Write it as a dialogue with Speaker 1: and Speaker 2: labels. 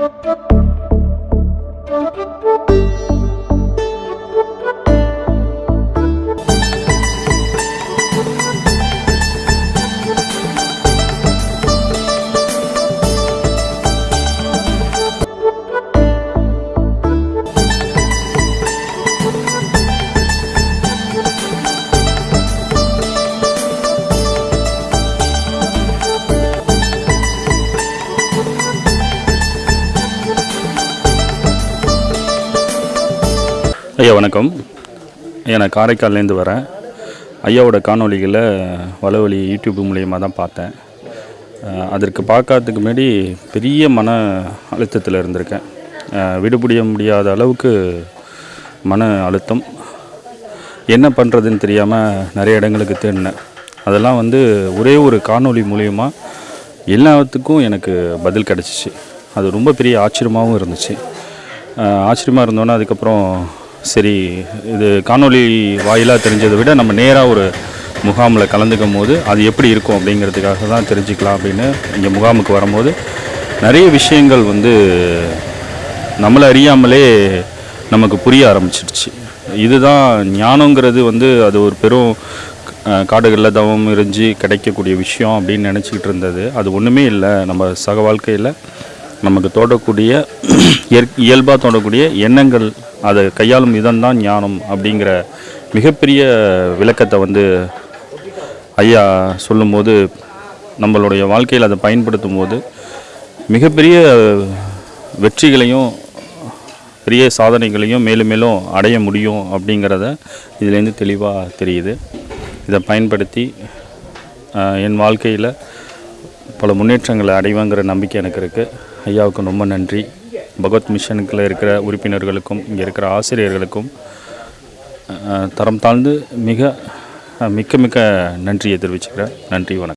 Speaker 1: Thank you. ஐயா வணக்கம். ஐயா நான் காரைக்கால்லேருந்து வரேன். ஐயாவோட காணொளிகளை வளவழி யூடியூப் மூலியமாக தான் பார்த்தேன். அதற்கு பார்க்கறதுக்கு முன்னாடி பெரிய மன அழுத்தத்தில் இருந்திருக்கேன். அஹ் விடுபடிய முடியாத அளவுக்கு மன அழுத்தம். என்ன பண்ணுறதுன்னு தெரியாமல் நிறைய இடங்களுக்கு தேடினேன். அதெல்லாம் வந்து ஒரே ஒரு காணொளி மூலயமா எல்லாத்துக்கும் எனக்கு பதில் கிடச்சிச்சு. அது ரொம்ப பெரிய ஆச்சரியமாகவும் இருந்துச்சு. ஆச்சரியமாக இருந்தோன்னே அதுக்கப்புறம் சரி இது காணொளி வாயிலாக தெரிஞ்சதை விட நம்ம நேராக ஒரு முகாமில் கலந்துக்கும் போது அது எப்படி இருக்கும் அப்படிங்கிறதுக்காக தான் தெரிஞ்சுக்கலாம் அப்படின்னு இங்கே முகாமுக்கு வரும்போது நிறைய விஷயங்கள் வந்து நம்மளை அறியாமலே நமக்கு புரிய ஆரம்பிச்சிடுச்சு இதுதான் ஞானங்கிறது வந்து அது ஒரு பெரும் காடுகளில் தவம் எரிஞ்சு கிடைக்கக்கூடிய விஷயம் அப்படின்னு நினச்சிக்கிட்டு இருந்தது. அது ஒன்றுமே இல்லை. நம்ம சக வாழ்க்கையில் நமக்கு தோடக்கூடிய இயற் இயல்பாக தோடக்கூடிய எண்ணங்கள் அதை கையாளும் விதம் தான் ஞானம் அப்படிங்கிற மிகப்பெரிய விளக்கத்தை வந்து ஐயா சொல்லும்போது நம்மளுடைய வாழ்க்கையில் அதை பயன்படுத்தும் போது மிகப்பெரிய வெற்றிகளையும் பெரிய சாதனைகளையும் மேலும் மேலும் அடைய முடியும் அப்படிங்கிறத இதுலேருந்து தெளிவாக தெரியுது. இதை பயன்படுத்தி என் வாழ்க்கையில் பல முன்னேற்றங்களை அடைவாங்கிற நம்பிக்கை எனக்கு இருக்குது ஐயாவுக்கு ரொம்ப நன்றி. பகவத் மிஷனுக்கில் இருக்கிற உறுப்பினர்களுக்கும் இங்கே இருக்கிற ஆசிரியர்களுக்கும் தரம் தாழ்ந்து மிக மிக்க மிக்க நன்றியை தெரிவிச்சுக்கிறேன். நன்றி வணக்கம்.